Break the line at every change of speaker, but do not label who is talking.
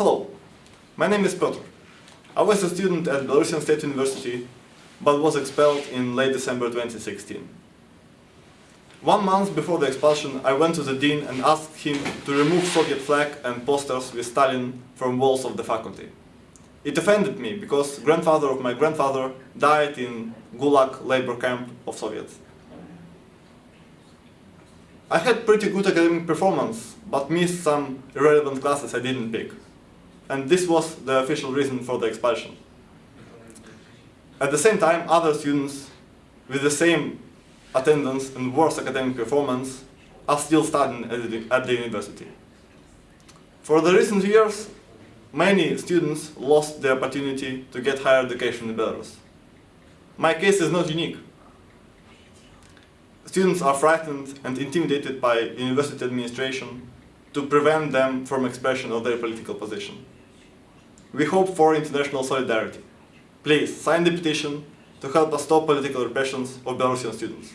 Hello, my name is Piotr. I was a student at Belarusian State University, but was expelled in late December 2016. One month before the expulsion, I went to the dean and asked him to remove Soviet flag and posters with Stalin from walls of the faculty. It offended me because grandfather of my grandfather died in Gulag labor camp of Soviets. I had pretty good academic performance, but missed some irrelevant classes I didn't pick. And this was the official reason for the expulsion. At the same time, other students with the same attendance and worse academic performance are still studying at the, at the university. For the recent years, many students lost the opportunity to get higher education in Belarus. My case is not unique. Students are frightened and intimidated by university administration to prevent them from expression of their political position. We hope for international solidarity. Please sign the petition to help us stop political repressions of Belarusian students.